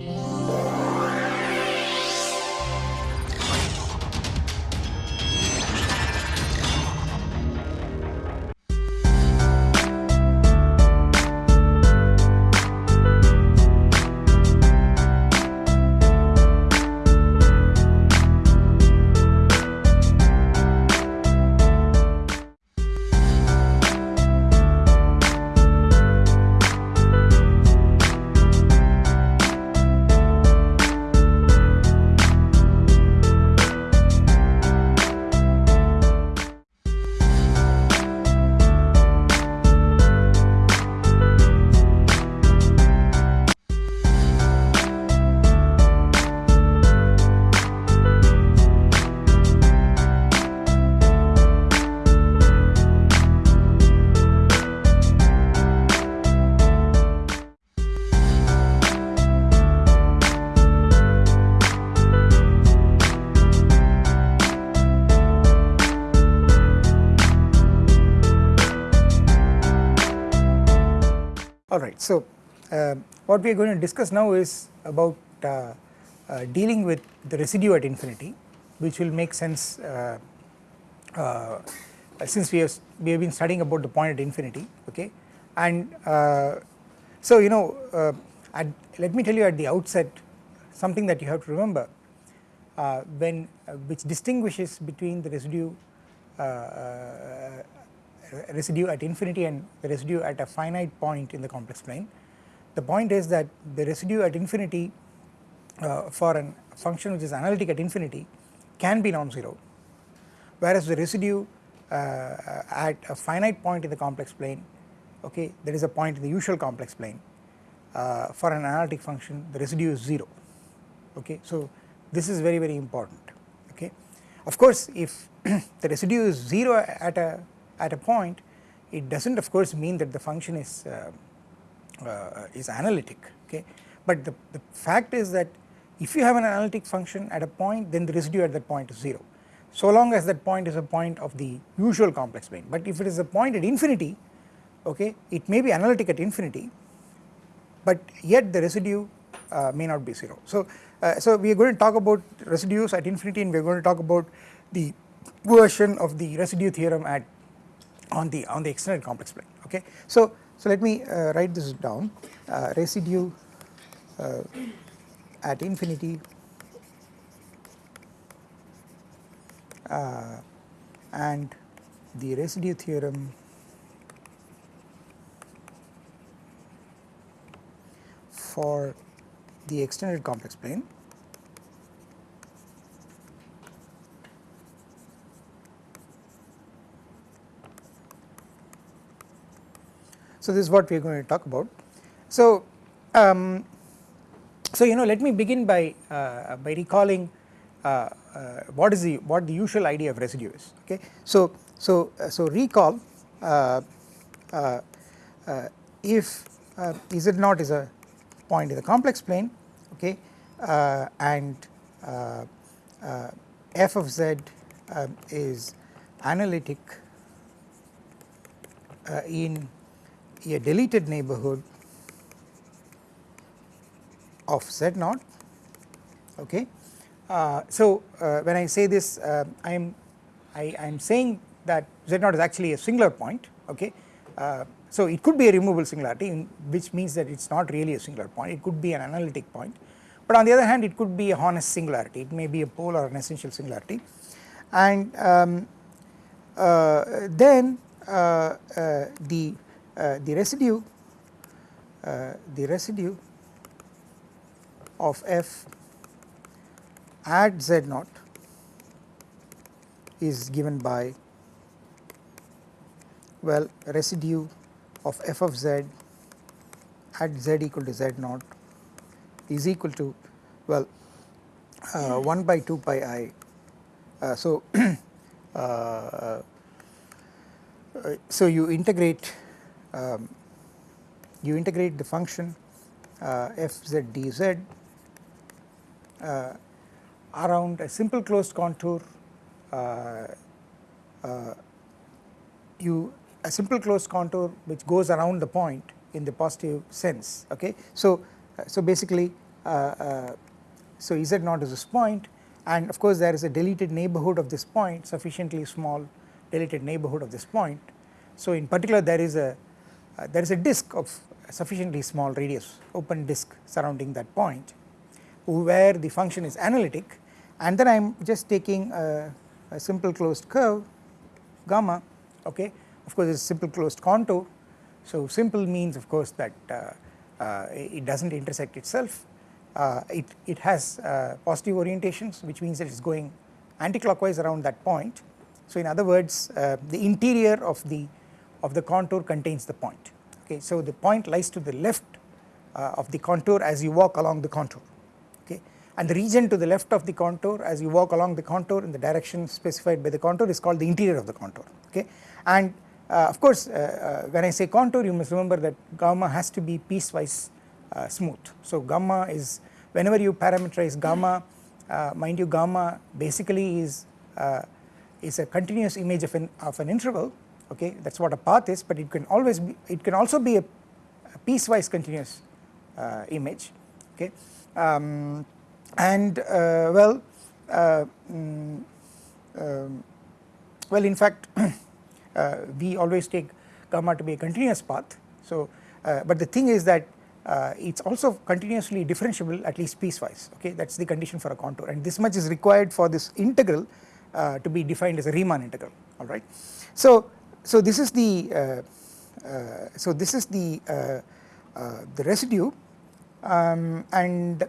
Alright, what we are going to discuss now is about uh, uh, dealing with the residue at infinity which will make sense uh, uh, since we have we have been studying about the point at infinity okay and uh, so you know at, let me tell you at the outset something that you have to remember when which distinguishes between the residue residue at infinity and the residue at a finite point in the complex plane. The point is that the residue at infinity uh, for a function which is analytic at infinity can be non-zero whereas the residue uh, at a finite point in the complex plane okay there is a point in the usual complex plane uh, for an analytic function the residue is 0 okay. So this is very very important okay. Of course if the residue is 0 at a at a point it does not of course mean that the function is uh, is analytic okay but the, the fact is that if you have an analytic function at a point then the residue at that point is 0 so long as that point is a point of the usual complex plane but if it is a point at infinity okay it may be analytic at infinity but yet the residue uh, may not be 0. So, uh, so we are going to talk about residues at infinity and we are going to talk about the version of the residue theorem at on the on the extended complex plane okay. So, so let me uh, write this down. Uh, residue uh, at infinity uh, and the residue theorem for the extended complex plane So this is what we are going to talk about. So, um, so you know let me begin by uh, by recalling uh, uh, what is the what the usual idea of residue is okay. So so uh, so recall uh, uh, if z naught is a point in the complex plane okay and f of z is analytic in a deleted neighborhood of z naught okay. Uh, so uh, when I say this uh, I am I I, am saying that z naught is actually a singular point okay. Uh, so it could be a removable singularity in, which means that it is not really a singular point it could be an analytic point but on the other hand it could be a honest singularity it may be a pole or an essential singularity and um, uh, then uh, the the residue uh, the residue of f at z naught is given by well residue of f of z at z equal to z naught is equal to well uh, 1 by 2 pi i. Uh, so, uh, so you integrate um, you integrate the function uh, f z d z uh, around a simple closed contour uh, uh, you a simple closed contour which goes around the point in the positive sense okay. So, uh, so basically so z naught is this point and of course there is a deleted neighbourhood of this point sufficiently small deleted neighbourhood of this point. So in particular there is a uh, there is a disk of sufficiently small radius open disk surrounding that point where the function is analytic. And then I am just taking a, a, simple closed curve gamma okay? Of course it is simple closed contour. So simple means of course that uh, uh, it does not intersect itself. Uh, it, it has uh, positive orientations which means it is going anticlockwise around that point. So in other words uh, the interior of the of the contour contains the point. Okay so the point lies to the left uh, of the contour as you walk along the contour. Okay and the region to the left of the contour as you walk along the contour in the direction specified by the contour is called the interior of the contour. Okay and uh, of course uh, uh when I say contour you must remember that gamma has to be piecewise uh, smooth. So gamma is whenever you parameterize gamma uh, mind you gamma basically is is a continuous image of an of an interval okay that is what a path is but it can always be it can also be a, a piecewise continuous uh, image. Okay um, and uh, well uh, mm, um, well in fact uh, we always take gamma to be a continuous path. So uh, but the thing is that uh, it is also continuously differentiable at least piecewise. Okay that is the condition for a contour. And this much is required for this integral to be defined as a Riemann integral. Alright. So so this is the uh, uh, so this is the uh, the residue. Um, and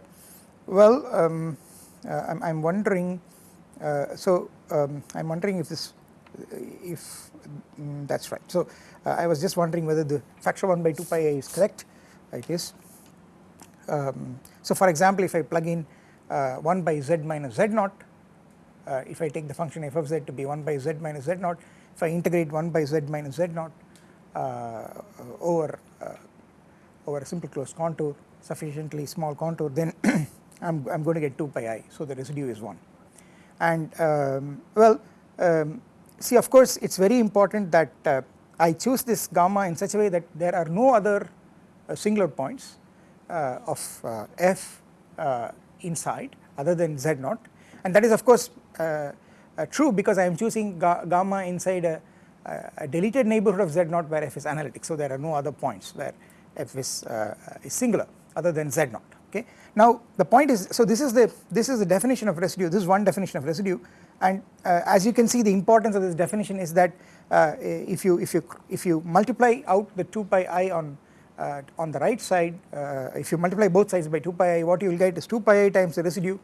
well um, I'm, I'm, wondering so um, I'm wondering if this if um, that's right. So I was just wondering whether the factor 1 by 2 pi a is correct. It is. Um, so for example if I plug in uh, 1 by z minus z naught uh, if I take the function f of z to be 1 by z minus z naught if I integrate 1 by z minus z naught uh, over uh, over a simple closed contour sufficiently small contour then I'm, I'm going to get 2 pi i. So the residue is 1 and um, well um, see of course it is very important that uh, I choose this gamma in such a way that there are no other uh, singular points uh, of uh, f inside other than z naught. And that is of course uh, true because I am choosing ga gamma inside a, a, deleted neighbourhood of z naught where f is analytic so there are no other points where f is, uh, is singular other than z naught okay. Now the point is so this is the this is the definition of residue this is one definition of residue and uh, as you can see the importance of this definition is that uh, if you if you if you multiply out the 2 pi i on uh, on the right side uh, if you multiply both sides by 2 pi i what you will get is 2 pi i times the residue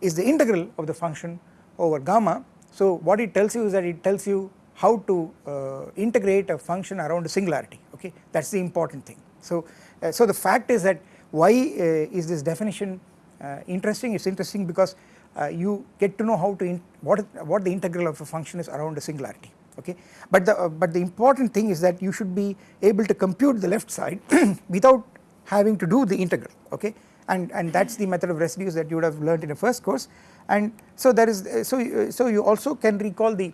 is the integral of the function over gamma. So what it tells you is that it tells you how to uh, integrate a function around a singularity okay? That is the important thing. So, uh, so the fact is that why uh, is this definition uh, interesting? It is interesting because uh, you get to know how to what what the integral of a function is around a singularity okay? But the but the important thing is that you should be able to compute the left side without having to do the integral okay? And and that is the method of residues that you would have learned in the first course and so there is so so you also can recall the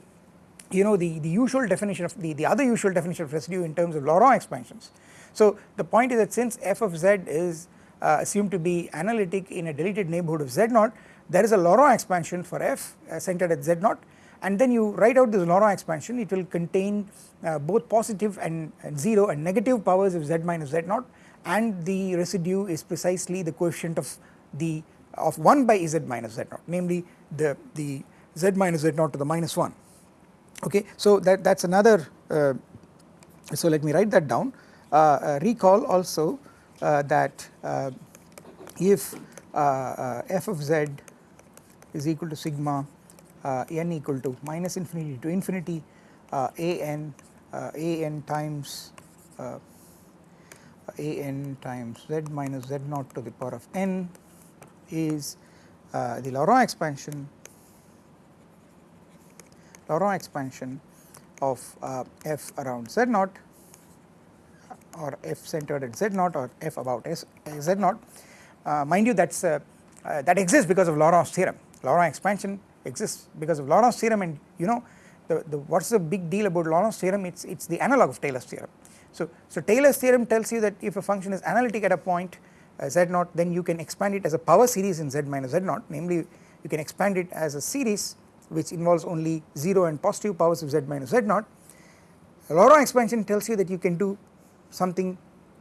you know the the usual definition of the the other usual definition of residue in terms of Laurent expansions. So the point is that since f of z is uh, assumed to be analytic in a deleted neighbourhood of z naught there is a Laurent expansion for f uh, centered at z naught and then you write out this Laurent expansion it will contain uh, both positive and, and 0 and negative powers of z minus z naught and the residue is precisely the coefficient of the of 1 by z minus z naught namely the, the z minus z naught to the minus 1 okay. So that, that is another uh, so let me write that down uh, uh, recall also uh, that uh, if f of z is equal to sigma n equal to minus infinity to infinity a n a n times a n times z minus z naught to the power of n is uh, the Laurent expansion Laurent expansion of uh, f around z naught or f centered at z naught or f about s z naught. Uh, mind you that is uh, uh, that exists because of Laurent's theorem. Laurent expansion exists because of Laurent's theorem and you know the, the what is the big deal about Laurent's theorem? It is it is the analog of Taylor's theorem. So, so Taylor's theorem tells you that if a function is analytic at a point uh, z naught then you can expand it as a power series in z minus z naught namely you can expand it as a series which involves only 0 and positive powers of z minus z naught. Laurent expansion tells you that you can do something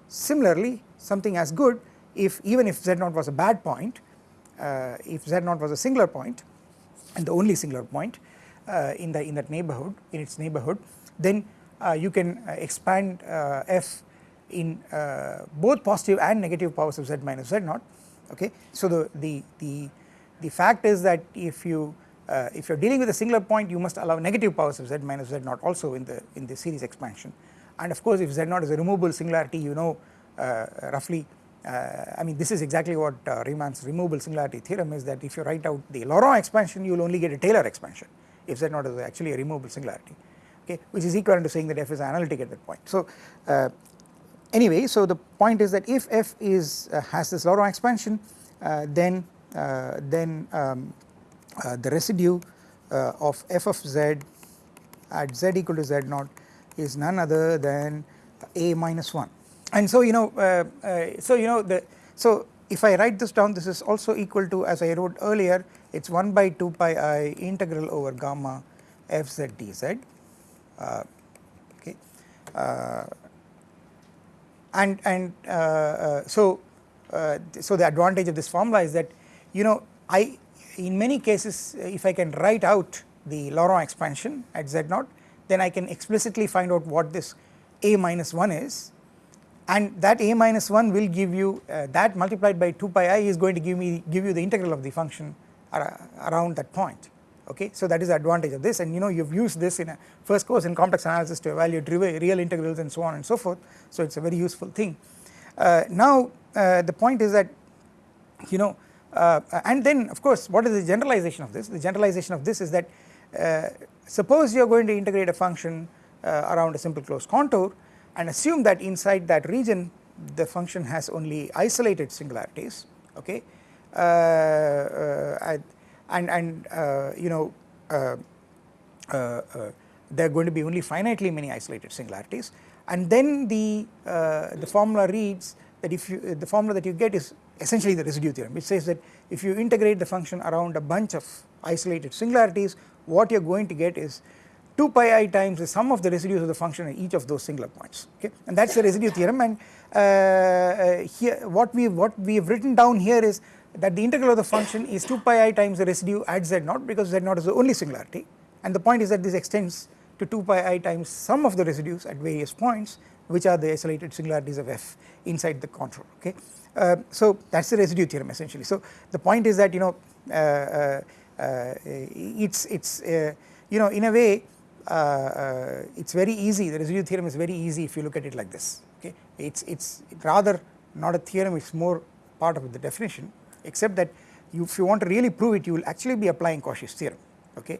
similarly something as good if even if z naught was a bad point uh, if z naught was a singular point and the only singular point uh, in the in that neighborhood in its neighborhood then uh, you can uh, expand uh, f in uh, both positive and negative powers of z minus z naught okay. So the, the, the, the fact is that if you uh, if you are dealing with a singular point you must allow negative powers of z minus z naught also in the in the series expansion and of course if z naught is a removable singularity you know uh, roughly uh, I mean this is exactly what uh, Riemann's removable singularity theorem is that if you write out the Laurent expansion you will only get a Taylor expansion if z naught is actually a removable singularity okay which is equivalent to saying that f is analytic at that point. So uh, anyway so the point is that if f is uh, has this Laurent expansion uh, then uh, then um, uh, the residue uh, of f of z at z equal to z naught is none other than a minus 1 and so you know so you know the so if I write this down this is also equal to as I wrote earlier it is 1 by 2 pi i integral over gamma f z dz uh, okay. Uh, and and uh, so so the advantage of this formula is that you know I in many cases if I can write out the Laurent expansion at z naught then I can explicitly find out what this a minus 1 is. And that a minus 1 will give you uh, that multiplied by 2 pi i is going to give me give you the integral of the function around that point okay. So that is the advantage of this and you know you have used this in a first course in complex analysis to evaluate real integrals and so on and so forth so it is a very useful thing. Uh, now uh, the point is that you know uh, and then of course what is the generalization of this the generalization of this is that uh, suppose you are going to integrate a function uh, around a simple closed contour and assume that inside that region the function has only isolated singularities okay uh, and and uh, you know uh, uh, there are going to be only finitely many isolated singularities. And then the the formula reads that if you the formula that you get is essentially the residue theorem. Which says that if you integrate the function around a bunch of isolated singularities what you are going to get is 2 pi i times the sum of the residues of the function at each of those singular points okay? And that is the residue theorem. And uh, uh, here what we what we have written down here is that the integral of the function is 2 pi i times the residue at z naught because z naught is the only singularity and the point is that this extends to 2 pi i times sum of the residues at various points which are the isolated singularities of f inside the contour okay. Uh, so that is the residue theorem essentially. So the point is that you know uh, uh, uh it's it's uh, you know in a way uh, it's very easy the residue theorem is very easy if you look at it like this okay it's it's rather not a theorem it's more part of the definition except that you, if you want to really prove it you will actually be applying Cauchy's theorem okay?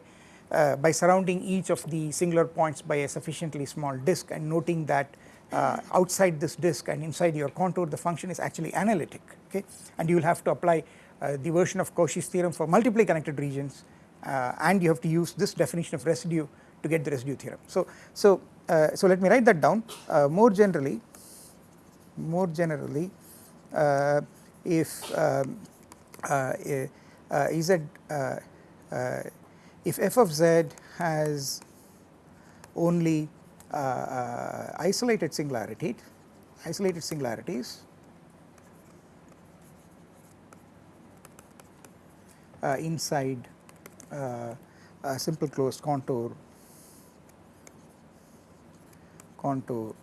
Uh, by surrounding each of the singular points by a sufficiently small disk and noting that uh, outside this disk and inside your contour the function is actually analytic okay? And you will have to apply uh, the version of Cauchy's theorem for multiply connected regions uh, and you have to use this definition of residue to get the residue theorem. So, so, uh, so let me write that down. Uh, more generally more generally if um, uh, uh, is that uh, if f of z has only isolated singularity isolated singularities inside a simple closed contour contour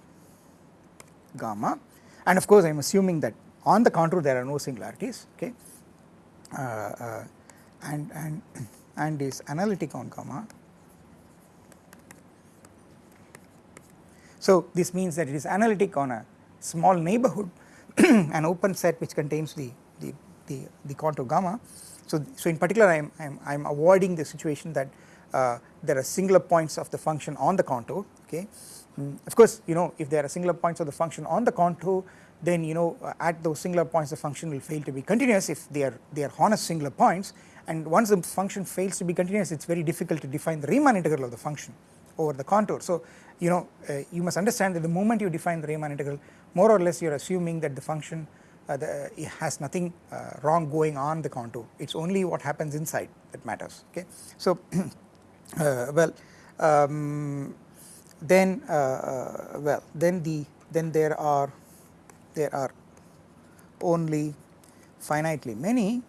gamma. And of course I am assuming that on the contour there are no singularities okay? uh, uh, and and and is analytic on gamma. So this means that it is analytic on a small neighborhood an open set which contains the the the, the contour gamma. So so in particular I am I am, I am avoiding the situation that uh, there are singular points of the function on the contour okay. Mm, of course you know if there are singular points of the function on the contour then you know uh, at those singular points the function will fail to be continuous if they are they are honest singular points and once the function fails to be continuous it is very difficult to define the Riemann integral of the function over the contour. So you know uh, you must understand that the moment you define the Riemann integral more or less you are assuming that the function uh, the, it has nothing uh, wrong going on the contour it is only what happens inside that matters okay. So uh, well um, then uh, well then the then there are there are only finitely many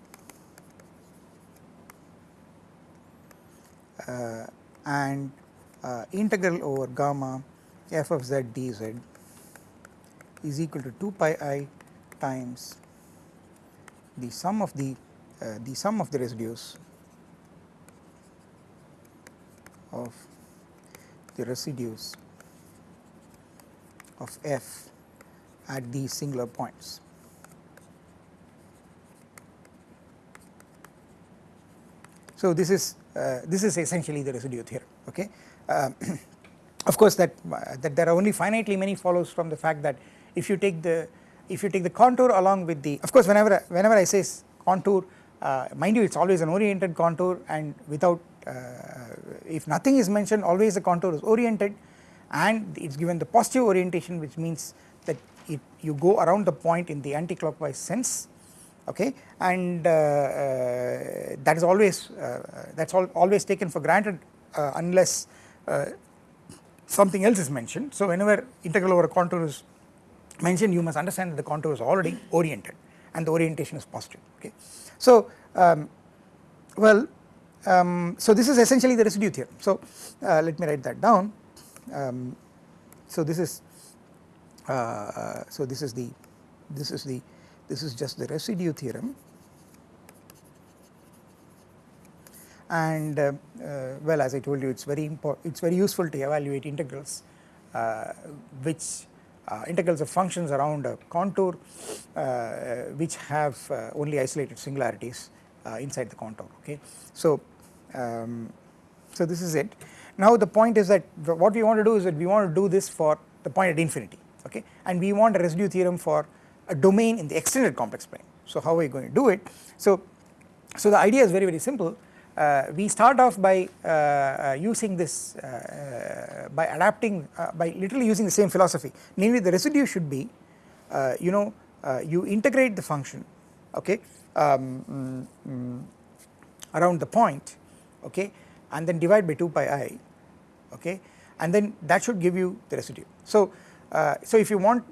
uh, and uh, integral over gamma f of z dz is equal to 2 pi i times the sum of the uh, the sum of the residues of the residues of f at these singular points. So, this is uh, this is essentially the residue theorem okay. Uh, of course that that there are only finitely many follows from the fact that if you take the if you take the contour along with the of course whenever whenever I say contour uh, mind you it is always an oriented contour and without uh, if nothing is mentioned always the contour is oriented and it is given the positive orientation which means that it, you go around the point in the anti-clockwise sense okay and uh, uh, that is always uh, that is al always taken for granted uh, unless uh, something else is mentioned. So whenever integral over a contour is mentioned you must understand that the contour is already oriented and the orientation is positive okay. So um, well um, so this is essentially the residue theorem so uh, let me write that down um, so this is so this is the this is the this is just the residue theorem. And uh, uh, well as I told you it is very important it is very useful to evaluate integrals uh, which uh, integrals of functions around a contour uh, which have uh, only isolated singularities inside the contour okay. So, um, so this is it. Now the point is that what we want to do is that we want to do this for the point at infinity okay and we want a residue theorem for a domain in the extended complex plane. So how are we going to do it? So, so the idea is very very simple uh, we start off by uh, uh, using this uh, uh, by adapting uh, by literally using the same philosophy namely the residue should be you know you integrate the function okay um, mm, around the point okay and then divide by 2 pi i okay and then that should give you the residue. So, so if you want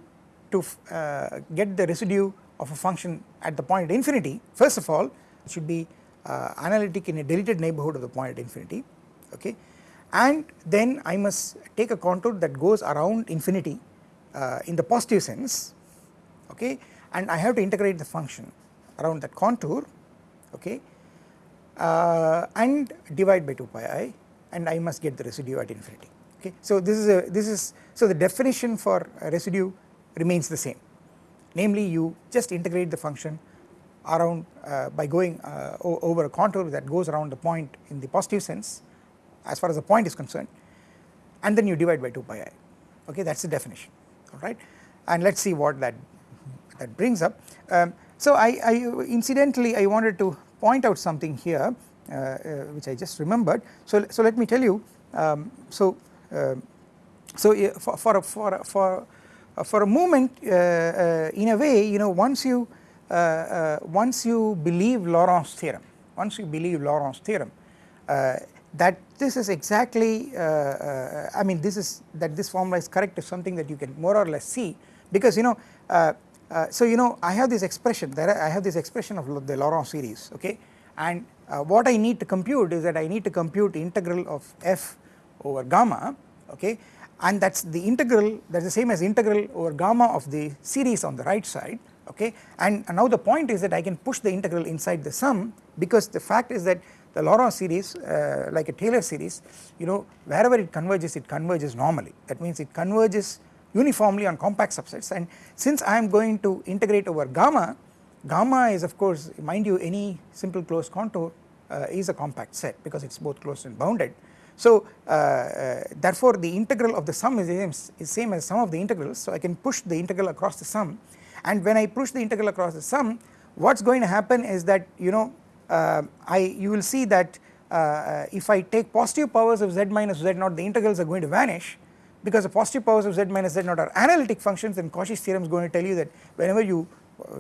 to uh, get the residue of a function at the point at infinity first of all it should be uh, analytic in a deleted neighbourhood of the point at infinity okay? And then I must take a contour that goes around infinity uh, in the positive sense okay? And I have to integrate the function around that contour okay? Uh, and divide by 2 pi i and I must get the residue at infinity okay. So this is a this is so the definition for residue remains the same namely you just integrate the function around uh, by going uh, over a contour that goes around the point in the positive sense as far as the point is concerned and then you divide by 2 pi i okay that is the definition alright and let us see what that that brings up. Um, so I, I, incidentally I wanted to point out something here uh, uh which I just remembered so, so let me tell you um, so so for, for, for, for uh, for a moment uh, uh, in a way you know once you once you believe Laurent's theorem once you believe Laurent's theorem that this is exactly I mean this is that this formula is correct is something that you can more or less see. Because you know uh, so you know I have this expression there I have this expression of the Laurent series okay? And uh, what I need to compute is that I need to compute integral of f over gamma okay and that is the integral that is the same as integral over gamma of the series on the right side okay and, and, now the point is that I can push the integral inside the sum because the fact is that the Laurent series uh, like a Taylor series you know wherever it converges it converges normally. That means it converges uniformly on compact subsets. And since I am going to integrate over gamma gamma is of course mind you any simple closed contour uh, is a compact set because it is both closed and bounded so uh, uh, therefore the integral of the sum is is same as sum of the integrals. So I can push the integral across the sum. And when I push the integral across the sum what is going to happen is that you know uh, I you will see that if I take positive powers of z minus z naught the integrals are going to vanish because the positive powers of z minus z naught are analytic functions and Cauchy's theorem is going to tell you that whenever you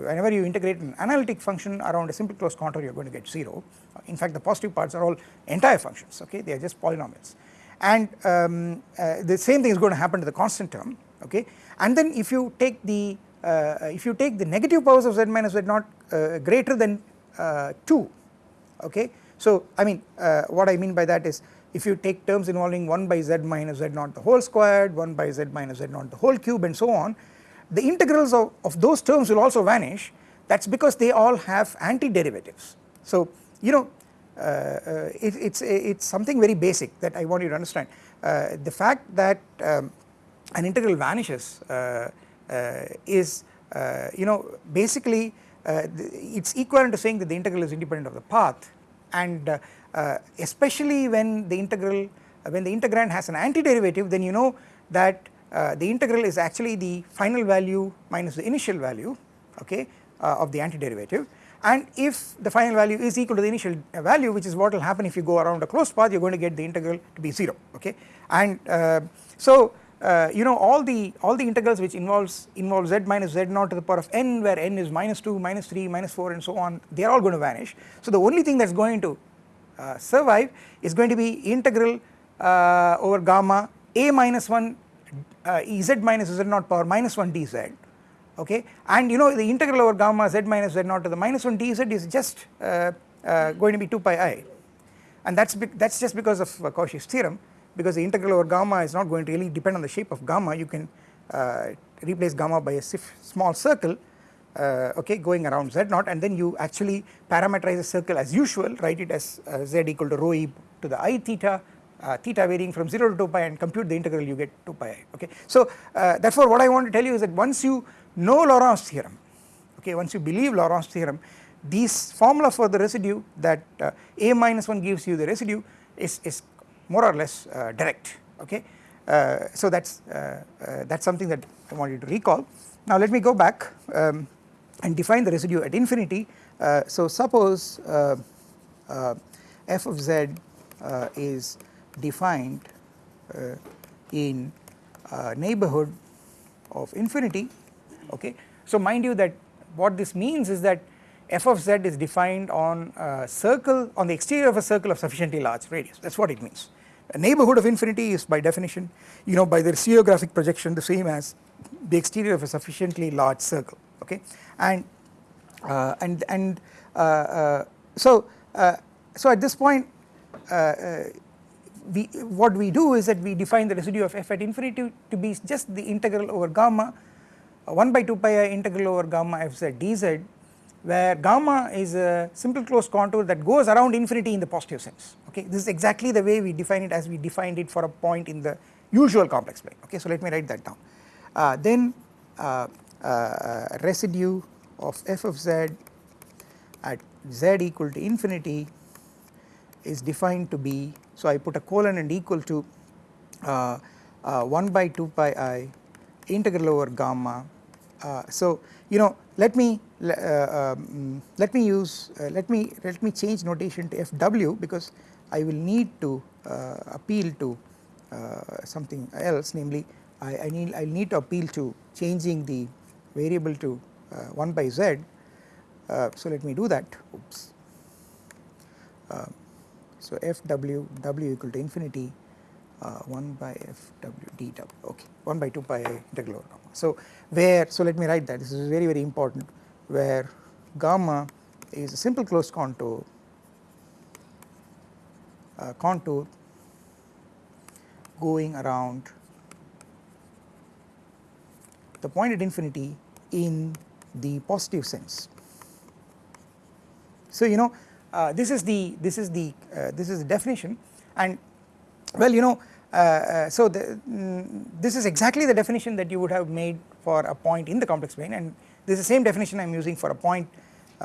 whenever you integrate an analytic function around a simple closed contour you are going to get 0 in fact the positive parts are all entire functions okay? They are just polynomials. And um, uh, the same thing is going to happen to the constant term okay? And then if you take the uh, if you take the negative powers of z minus z naught uh, greater than uh, 2 okay? So I mean uh, what I mean by that is if you take terms involving 1 by z minus z naught the whole squared 1 by z minus z naught the whole cube and so on the integrals of, of those terms will also vanish. That is because they all have antiderivatives. So you know uh, uh, it, it's it's something very basic that I want you to understand. Uh, the fact that um, an integral vanishes uh, is you know basically it's equivalent to saying that the integral is independent of the path. And especially when the integral when the integrand has an antiderivative then you know that uh, the integral is actually the final value minus the initial value okay uh, of the antiderivative. And if the final value is equal to the initial value which is what will happen if you go around a closed path you are going to get the integral to be 0 okay. And uh, so uh, you know all the all the integrals which involves involve z minus z naught to the power of n where n is minus 2 minus 3 minus 4 and so on they are all going to vanish. So the only thing that is going to uh, survive is going to be integral over gamma a minus 1 uh, z minus z naught power minus 1 dz okay? And you know the integral over gamma z minus z naught to the minus 1 dz is just uh, uh, going to be 2 pi i. And that's that's just because of uh, Cauchy's theorem because the integral over gamma is not going to really depend on the shape of gamma. You can uh, replace gamma by a small circle uh, okay going around z naught and then you actually parameterize the circle as usual write it as z equal to rho e to the i theta uh, theta varying from 0 to 2 pi and compute the integral you get 2 pi i okay. So uh, therefore what I want to tell you is that once you know Laurent's theorem okay once you believe Laurent's theorem these formula for the residue that uh, a minus 1 gives you the residue is, is more or less uh, direct okay. Uh, so that's uh, that's something that I want you to recall. Now let me go back um, and define the residue at infinity. so suppose f of z is defined uh, in uh, neighborhood of infinity okay. So mind you that what this means is that f of z is defined on a circle on the exterior of a circle of sufficiently large radius that is what it means. A neighborhood of infinity is by definition you know by the stereographic projection the same as the exterior of a sufficiently large circle okay and uh, and and uh, uh, so uh, so at this point we what we do is that we define the residue of f at infinity to be just the integral over gamma uh, 1 by 2 pi i integral over gamma f z dz where gamma is a simple closed contour that goes around infinity in the positive sense. Okay? This is exactly the way we define it as we defined it for a point in the usual complex plane. Okay? So let me write that down. Uh, then uh, uh, residue of f of z at z equal to infinity is defined to be so I put a colon and equal to uh, uh, 1 by 2 pi i integral over gamma. Uh, so you know let me uh, um, let me use uh, let me let me change notation to fw because I will need to uh, appeal to something else namely I, I need I need to appeal to changing the variable to 1 by z. so let me do that oops. So f w w equal to infinity uh, 1 by Fw dw okay 1 by 2 pi integral over gamma. So where so let me write that this is very very important where gamma is a simple closed contour uh, contour going around the point at infinity in the positive sense. So you know uh, this is the this is the uh, this is the definition. And well you know uh, so the, mm, this is exactly the definition that you would have made for a point in the complex plane. And this is the same definition I am using for a point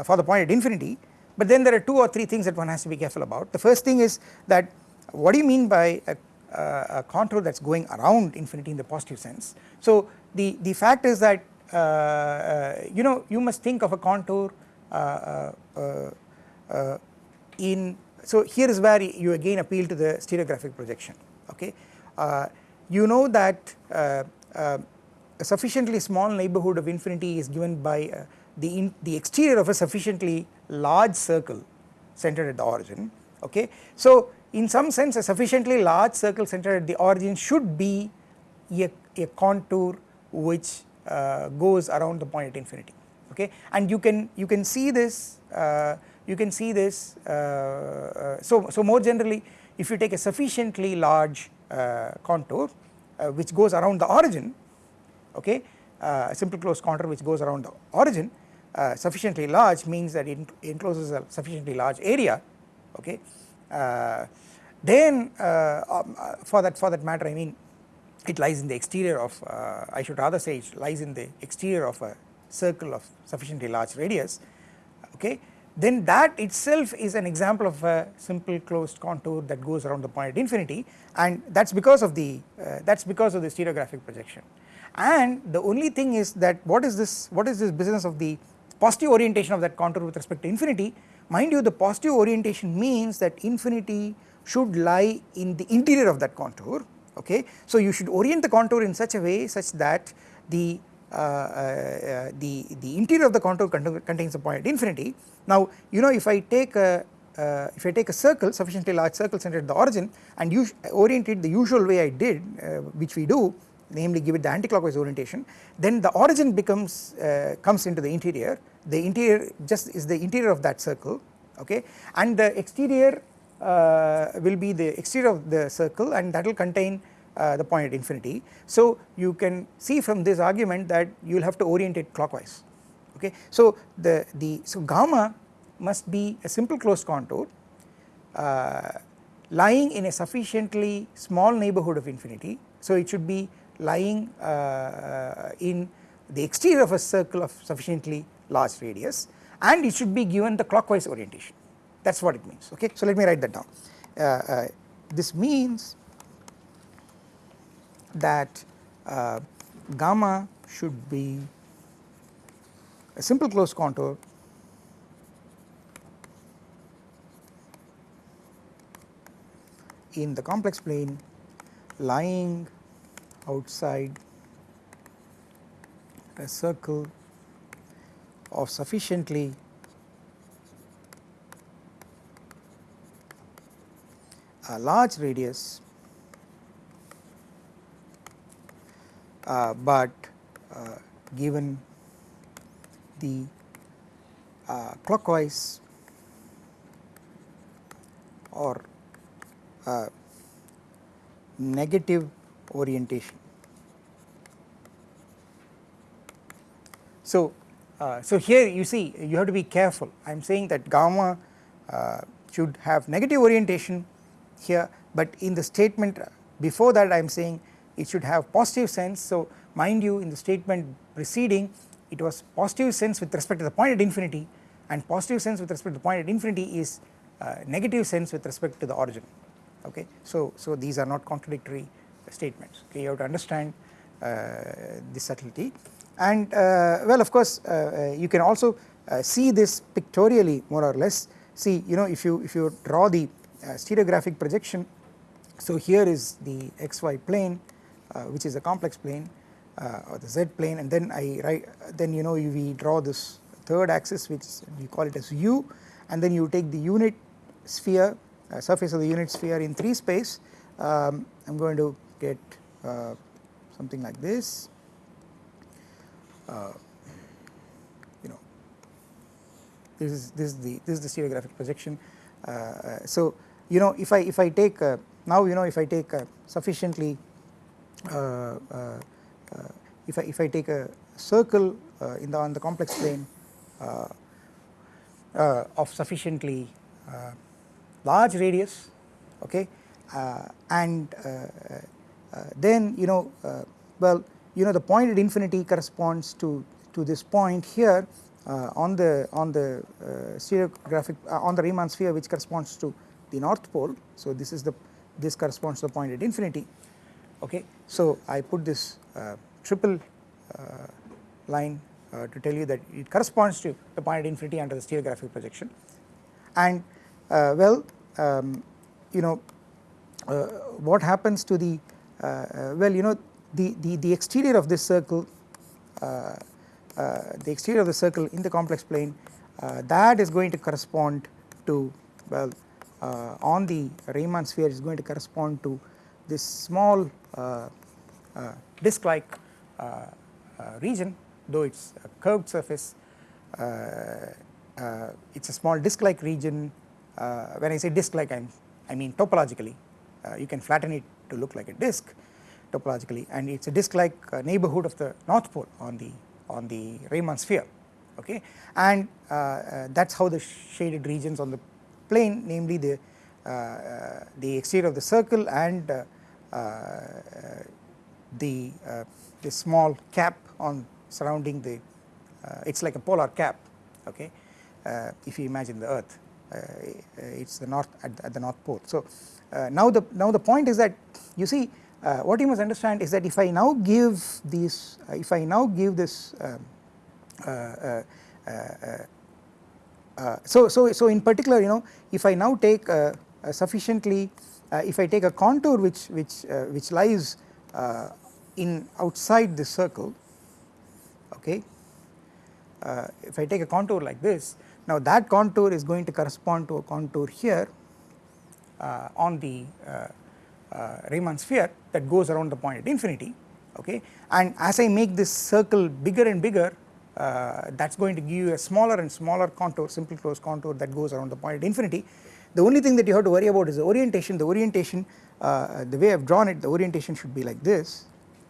for the point at infinity. But then there are two or three things that one has to be careful about. The first thing is that what do you mean by a, a contour that is going around infinity in the positive sense. So the, the fact is that uh, uh, you know you must think of a contour uh, uh, in so here is where you again appeal to the stereographic projection okay uh, you know that uh, uh, a sufficiently small neighborhood of infinity is given by the, in, the exterior of a sufficiently large circle centered at the origin okay. So in some sense a sufficiently large circle centered at the origin should be a, a contour which uh, goes around the point at infinity okay and you can you can see this uh, you can see this uh, uh so so more generally if you take a sufficiently large uh, contour which goes around the origin okay a simple closed contour which goes around the origin sufficiently large means that it encloses a sufficiently large area okay then um, for that for that matter I mean it lies in the exterior of uh, I should rather say it lies in the exterior of a circle of sufficiently large radius okay then that itself is an example of a simple closed contour that goes around the point at infinity and that is because of the uh, that is because of the stereographic projection and the only thing is that what is this what is this business of the positive orientation of that contour with respect to infinity mind you the positive orientation means that infinity should lie in the interior of that contour okay. So you should orient the contour in such a way such that the the the interior of the contour contains a point at infinity. Now you know if I take a uh, if I take a circle sufficiently large circle centered at the origin and orient it the usual way I did uh, which we do namely give it the anticlockwise orientation then the origin becomes uh, comes into the interior the interior just is the interior of that circle okay and the exterior uh, will be the exterior of the circle and that will contain uh, the point at infinity. So you can see from this argument that you will have to orient it clockwise okay. So the, the so gamma must be a simple closed contour uh, lying in a sufficiently small neighbourhood of infinity. So it should be lying uh, in the exterior of a circle of sufficiently large radius and it should be given the clockwise orientation that is what it means okay. So let me write that down uh, uh, this means that uh, gamma should be a simple closed contour. in the complex plane lying outside a circle of sufficiently a large radius but uh, given the uh, clockwise or uh, negative orientation. So, uh, so here you see you have to be careful I am saying that gamma uh, should have negative orientation here but in the statement before that I am saying it should have positive sense. So mind you in the statement preceding it was positive sense with respect to the point at infinity and positive sense with respect to the point at infinity is uh, negative sense with respect to the origin. Okay. So, so these are not contradictory statements. Okay? You have to understand uh, this subtlety. And uh, well of course uh, uh, you can also uh, see this pictorially more or less. See you know if you if you draw the stereographic projection. So here is the xy plane which is a complex plane uh, or the z plane and then I write then you know we draw this third axis which we call it as u and then you take the unit sphere uh, surface of the unit sphere in 3 space. Um, I am going to get uh, something like this. Uh, you know this is this is the this is the stereographic projection. So you know if I if I take uh, now you know if I take a sufficiently uh, uh, Uh, uh, uh, if I if I take a circle in the on the complex plane of sufficiently large radius okay and then you know well you know the point at infinity corresponds to to this point here uh, on the on the uh, stereographic uh, on the Riemann sphere which corresponds to the north pole. So this is the this corresponds to the point at infinity okay. So I put this uh, triple uh, line uh, to tell you that it corresponds to the point at infinity under the stereographic projection and uh, well um, you know uh, what happens to the uh, well you know the, the, the exterior of this circle the exterior of the circle in the complex plane that is going to correspond to well on the Riemann sphere is going to correspond to this small uh, uh, disc like uh, region though it is a curved surface it is a small disc like region when I say disc like I, mean topologically. You can flatten it to look like a disc topologically and it is a disc like uh, neighborhood of the north pole on the on the Riemann sphere okay? And uh, uh, that is how the shaded regions on the plane namely the uh, the exterior of the circle and the the small cap on surrounding the it is like a polar cap okay? If you imagine the earth it is the north at, at, the north pole. So now the now the point is that you see uh, what you must understand is that if I now give these, uh, if I now give this, um, uh, uh, uh, so so so in particular, you know, if I now take a sufficiently, Uh, if I take a contour which which uh, which lies uh, in outside the circle, okay, if I take a contour like this, now that contour is going to correspond to a contour here on the uh, Riemann sphere that goes around the point at infinity okay. And as I make this circle bigger and bigger uh, that is going to give you a smaller and smaller contour simple closed contour that goes around the point at infinity the only thing that you have to worry about is the orientation. The orientation uh, the way I have drawn it the orientation should be like this.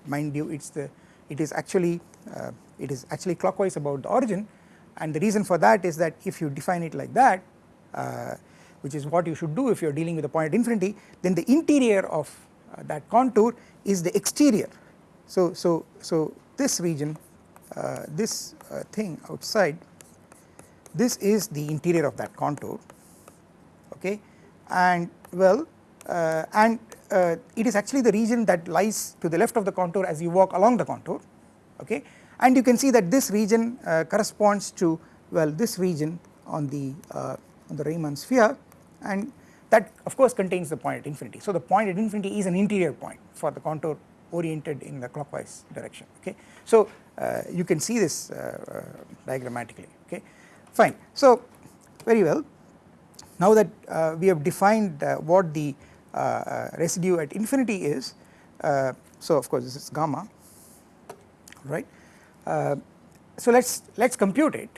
Mind you it is the it is actually uh, it is actually clockwise about the origin. And the reason for that is that if you define it like that uh, which is what you should do if you are dealing with a point at infinity then the interior of uh, that contour is the exterior. So, so, so this region uh, this uh, thing outside this is the interior of that contour okay and well uh, and uh, it is actually the region that lies to the left of the contour as you walk along the contour okay and you can see that this region uh, corresponds to well this region on the on the Riemann sphere and that of course contains the point at infinity. So the point at infinity is an interior point for the contour oriented in the clockwise direction okay. So uh, you can see this uh, uh, diagrammatically okay fine. So very well now that uh, we have defined uh, what the uh, residue at infinity is so of course this is gamma right? So let's let's compute it.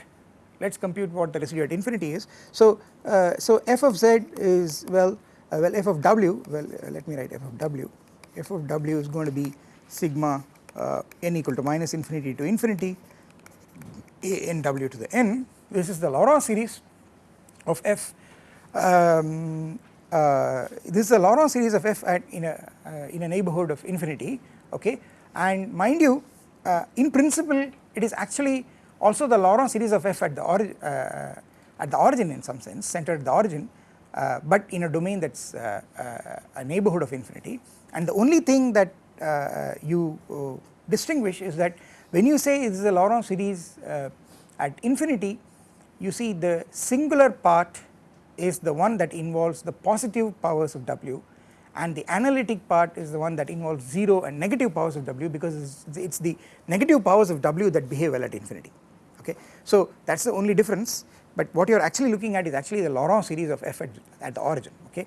Let us compute what the residue at infinity is. So, uh, so f of z is well uh, well f of w well uh, let me write f of w. F of w is going to be sigma uh, n equal to minus infinity to infinity a n w to the n. This is the Laurent series of f um, uh, this is a Laurent series of f at in a uh, in a neighborhood of infinity okay? And mind you in principle it is actually also the Laurent series of f at the origin uh, at the origin in some sense centered at the origin uh, but in a domain that is uh, uh, a neighborhood of infinity. And the only thing that uh, you distinguish is that when you say this is a Laurent series at infinity you see the singular part is the one that involves the positive powers of w and the analytic part is the one that involves 0 and negative powers of w because it is the negative powers of w that behave well at infinity okay. So that is the only difference but what you are actually looking at is actually the Laurent series of f at, at the origin okay.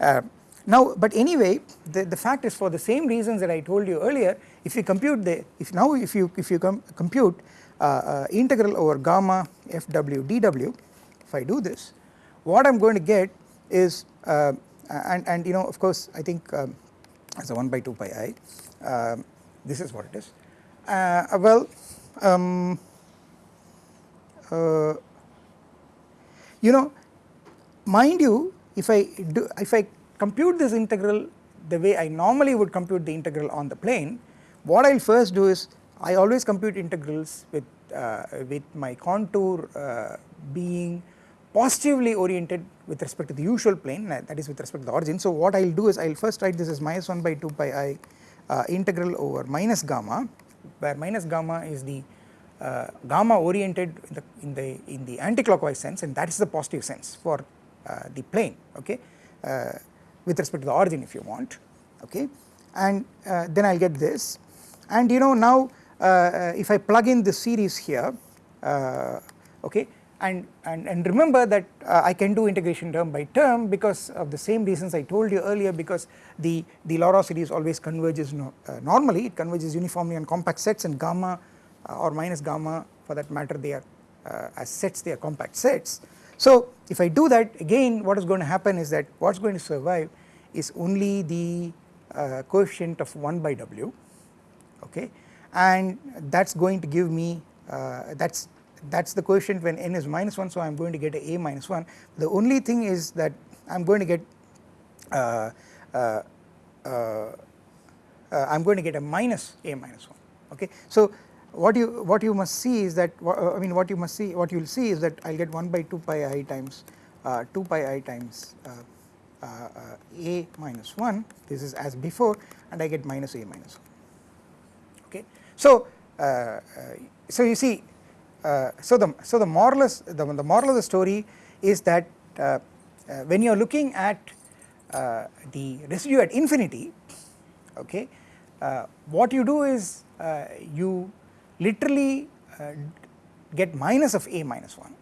Uh, now but anyway the, the fact is for the same reasons that I told you earlier if you compute the if now if you if you com compute uh, uh, integral over gamma fw dw if I do this what I am going to get is uh, and and you know of course I think um, as a 1 by 2 pi i um, this is what it is. Uh, well um, uh, you know mind you if I do if I compute this integral the way I normally would compute the integral on the plane what I will first do is I always compute integrals with uh, with my contour uh, being positively oriented with respect to the usual plane that is with respect to the origin. So what I will do is I will first write this as minus 1 by 2 pi i uh, integral over minus gamma where minus gamma is the uh, gamma oriented in the, in the in the anticlockwise sense and that is the positive sense for uh, the plane okay? Uh, with respect to the origin if you want okay? And uh, then I will get this. And you know now uh, if I plug in the series here uh, okay and, and, and remember that uh, I can do integration term by term because of the same reasons I told you earlier because the, the Laurent series always converges no, uh, normally it converges uniformly on compact sets and gamma uh, or minus gamma for that matter they are uh, as sets they are compact sets. So if I do that again what is going to happen is that what is going to survive is only the uh, coefficient of 1 by w okay and that is going to give me uh, that is that is the coefficient when n is minus 1 so I am going to get a a minus 1 the only thing is that I am going to get uh, uh, uh, uh I am going to get a minus a minus 1 okay. So what you what you must see is that uh, I mean what you must see what you will see is that I will get 1 by 2 pi i times 2 pi i times a minus 1 this is as before and I get minus a minus 1 okay. So so you see uh, Uh, so the so the moral is the, the moral of the story is that uh, uh, when you are looking at uh, the residue at infinity okay uh, what you do is you literally get minus of a minus 1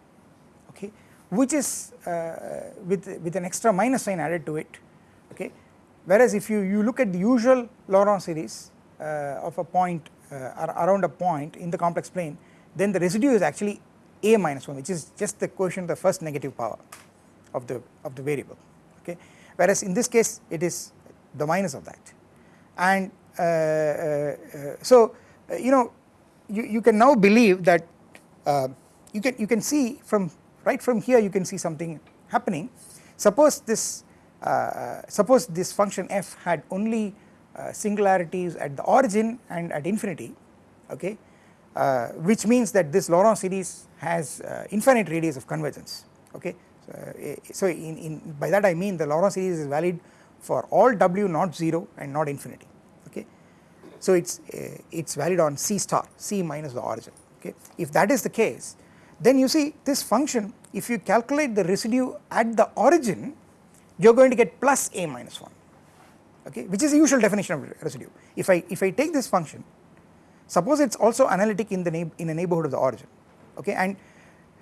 okay which is with with an extra minus sign added to it okay. Whereas if you you look at the usual Laurent series of a point around a point in the complex plane then the residue is actually a minus 1 which is just the coefficient of the first negative power of the of the variable okay? Whereas in this case it is the minus of that. And uh, uh, uh so uh, you know you, you can now believe that uh, you can you can see from right from here you can see something happening. Suppose this uh, suppose this function f had only singularities at the origin and at infinity okay uh, which means that this Laurent series has uh, infinite radius of convergence okay. So, eh, so in, in, by that I mean the Laurent series is valid for all w not 0 and not infinity okay. So it is uh, it is valid on c star c minus the origin okay. If that is the case then you see this function if you calculate the residue at the origin you are going to get plus a minus 1 okay which is the usual definition of residue. If I if I take this function suppose it is also analytic in the in a neighbourhood of the origin okay? And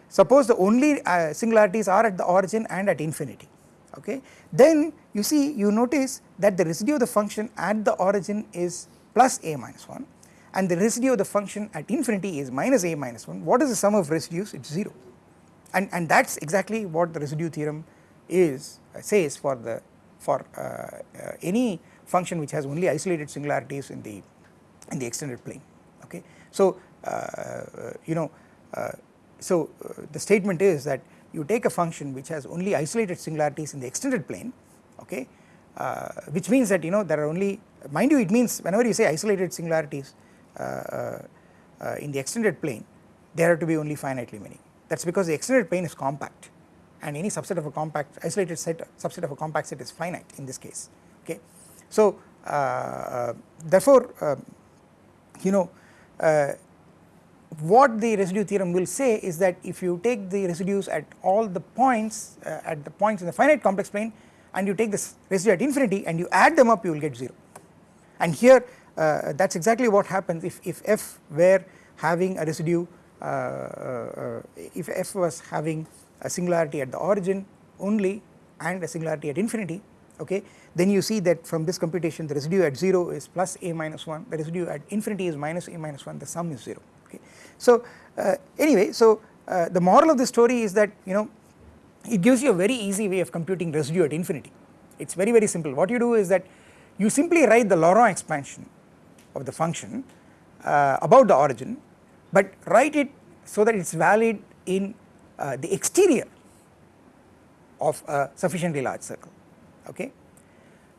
suppose the only uh, singularities are at the origin and at infinity okay? Then you see you notice that the residue of the function at the origin is plus a minus 1 and the residue of the function at infinity is minus a minus 1 what is the sum of residues? It is 0 and and that is exactly what the residue theorem is uh, says for the for uh, uh, any function which has only isolated singularities in the in the extended plane. So uh, you know uh, so uh, the statement is that you take a function which has only isolated singularities in the extended plane okay which means that you know there are only mind you it means whenever you say isolated singularities in the extended plane there are to be only finitely many that is because the extended plane is compact and any subset of a compact isolated set subset of a compact set is finite in this case okay. So uh, therefore uh, you know what the residue theorem will say is that if you take the residues at all the points uh, at the points in the finite complex plane and you take this residue at infinity and you add them up you will get 0 and here uh, that is exactly what happens if, if f were having a residue uh, uh, if f was having a singularity at the origin only and a singularity at infinity okay then you see that from this computation the residue at 0 is plus a minus 1 the residue at infinity is minus a minus 1 the sum is 0 okay. So uh, anyway so uh, the moral of the story is that you know it gives you a very easy way of computing residue at infinity it is very very simple what you do is that you simply write the Laurent expansion of the function uh, about the origin but write it so that it is valid in uh, the exterior of a sufficiently large circle okay.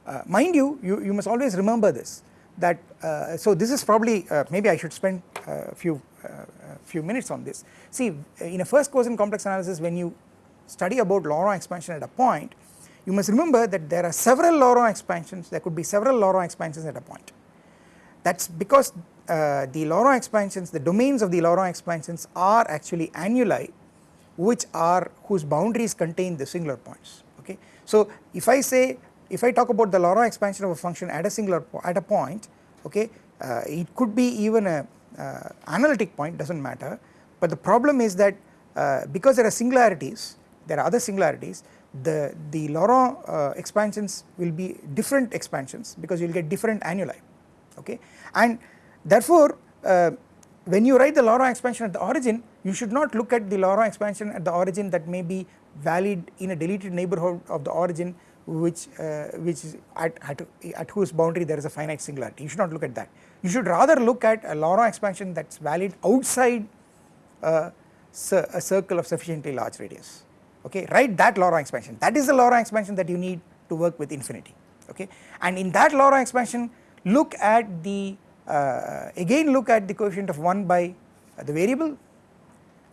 Uh, mind you, you, you must always remember this that uh, so this is probably uh, maybe I should spend a few few minutes on this. See in a first course in complex analysis when you study about Laurent expansion at a point you must remember that there are several Laurent expansions there could be several Laurent expansions at a point that is because uh, the Laurent expansions the domains of the Laurent expansions are actually annuli which are whose boundaries contain the singular points okay. So if I say if I talk about the Laurent expansion of a function at a singular at a point okay uh, it could be even a uh, analytic point does not matter. But the problem is that uh, because there are singularities there are other singularities the, the Laurent uh, expansions will be different expansions because you will get different annuli okay? And therefore uh, when you write the Laurent expansion at the origin you should not look at the Laurent expansion at the origin that may be valid in a deleted neighborhood of the origin which uh, which is at, at, at whose boundary there is a finite singularity. You should not look at that. You should rather look at a Laurent expansion that is valid outside uh, a circle of sufficiently large radius. Okay? Write that Laurent expansion. That is the Laurent expansion that you need to work with infinity. Okay? And in that Laurent expansion look at the uh, again look at the coefficient of 1 by the variable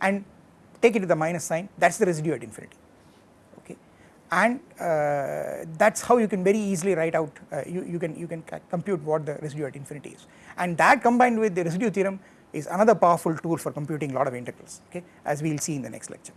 and take it to the minus sign. That is the residue at infinity and uh, that is how you can very easily write out uh, you, you can you can compute what the residue at infinity is and that combined with the residue theorem is another powerful tool for computing a lot of integrals okay as we will see in the next lecture.